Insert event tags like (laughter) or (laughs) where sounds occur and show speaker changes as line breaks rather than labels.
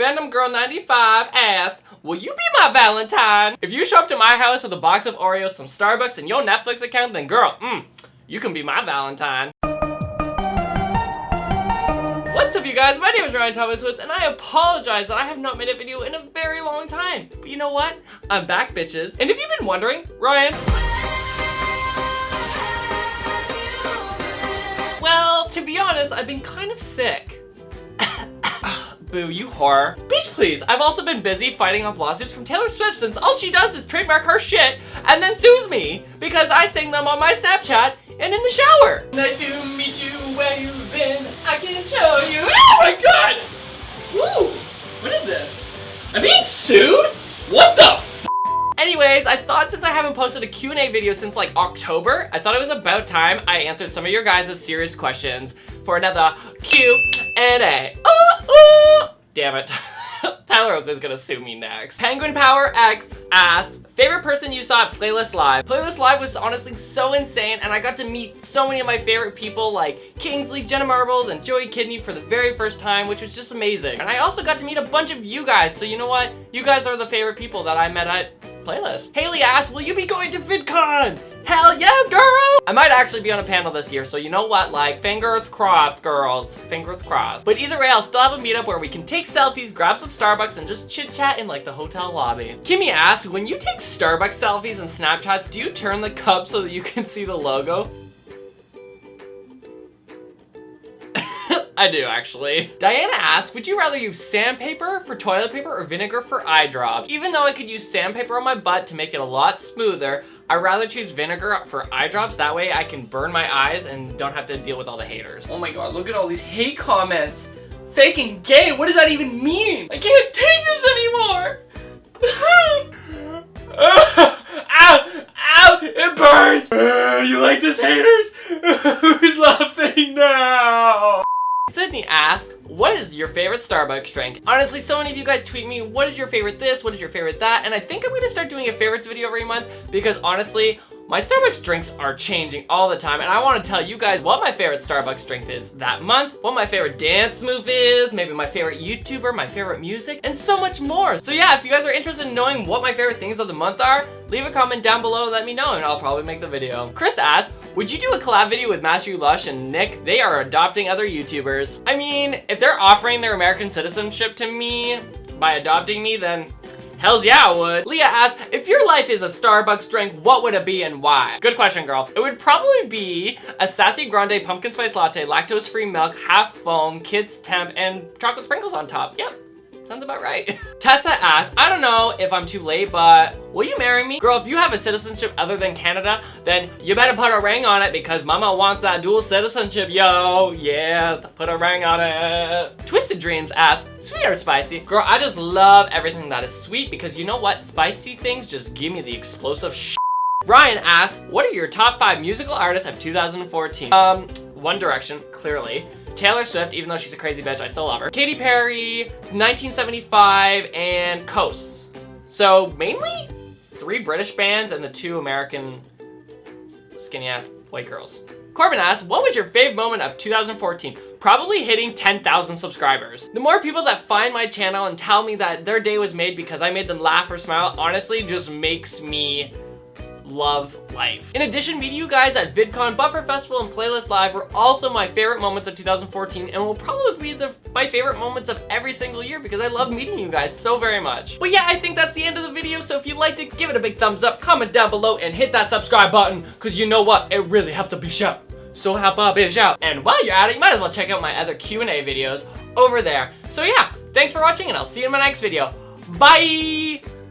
FandomGirl95 asks, Will you be my Valentine? If you show up to my house with a box of Oreos, some Starbucks, and your Netflix account, then girl, mm, you can be my Valentine. What's up you guys, my name is Ryan Thomas Woods and I apologize that I have not made a video in a very long time. But you know what? I'm back bitches. And if you've been wondering, Ryan... Well, to be honest, I've been kind of sick. Boo, you whore. Bitch, please. I've also been busy fighting off lawsuits from Taylor Swift since all she does is trademark her shit and then sues me because I sing them on my Snapchat and in the shower. Nice to meet you where you've been. I can show you. Oh my god! Woo! What is this? I'm being sued? What the Anyways, I thought since I haven't posted a Q&A video since like October, I thought it was about time I answered some of your guys' serious questions for another Q&A. Damn it. (laughs) Tyler Oakley's gonna sue me next. Penguin Power X asks, favorite person you saw at Playlist Live? Playlist Live was honestly so insane and I got to meet so many of my favorite people like Kingsley, Jenna Marbles, and Joey Kidney for the very first time, which was just amazing. And I also got to meet a bunch of you guys, so you know what? You guys are the favorite people that I met at playlist. Haley asks, will you be going to VidCon? Hell yes, girl! I might actually be on a panel this year, so you know what, like, fingers crossed, girls. Fingers crossed. But either way, I'll still have a meetup where we can take selfies, grab some Starbucks, and just chit-chat in, like, the hotel lobby. Kimmy asks, when you take Starbucks selfies and Snapchats, do you turn the cup so that you can (laughs) see the logo? I do, actually. Diana asked, would you rather use sandpaper for toilet paper or vinegar for eye drops? Even though I could use sandpaper on my butt to make it a lot smoother, I'd rather choose vinegar for eye drops. That way I can burn my eyes and don't have to deal with all the haters. Oh my god, look at all these hate comments. Faking gay, what does that even mean? I can't take this Sydney asked, what is your favorite Starbucks drink? Honestly, so many of you guys tweet me, what is your favorite this, what is your favorite that, and I think I'm gonna start doing a favorites video every month because honestly, my Starbucks drinks are changing all the time and I want to tell you guys what my favorite Starbucks drink is that month, what my favorite dance move is, maybe my favorite YouTuber, my favorite music, and so much more. So yeah, if you guys are interested in knowing what my favorite things of the month are, leave a comment down below and let me know and I'll probably make the video. Chris asked, would you do a collab video with Matthew Lush and Nick? They are adopting other YouTubers. I mean, if they're offering their American citizenship to me by adopting me, then Hells yeah, I would. Leah asked, if your life is a Starbucks drink, what would it be and why? Good question, girl. It would probably be a Sassy Grande pumpkin spice latte, lactose-free milk, half foam, kids temp, and chocolate sprinkles on top. Yep. Sounds about right. (laughs) Tessa asks, I don't know if I'm too late, but will you marry me? Girl, if you have a citizenship other than Canada, then you better put a ring on it because mama wants that dual citizenship, yo. Yeah, put a ring on it. Twisted Dreams asks, sweet or spicy? Girl, I just love everything that is sweet because you know what? Spicy things just give me the explosive sh Ryan asks, what are your top five musical artists of 2014? Um, One Direction, clearly. Taylor Swift, even though she's a crazy bitch, I still love her. Katy Perry, 1975, and Coasts. So mainly three British bands and the two American skinny ass white girls. Corbin asked, what was your fave moment of 2014? Probably hitting 10,000 subscribers. The more people that find my channel and tell me that their day was made because I made them laugh or smile, honestly just makes me love life. In addition, meeting you guys at VidCon, Buffer Festival, and Playlist Live were also my favorite moments of 2014 and will probably be the, my favorite moments of every single year because I love meeting you guys so very much. But yeah, I think that's the end of the video, so if you liked it, give it a big thumbs up, comment down below, and hit that subscribe button because you know what? It really helps a bitch out. So help a bitch out. And while you're at it, you might as well check out my other Q&A videos over there. So yeah, thanks for watching and I'll see you in my next video. Bye!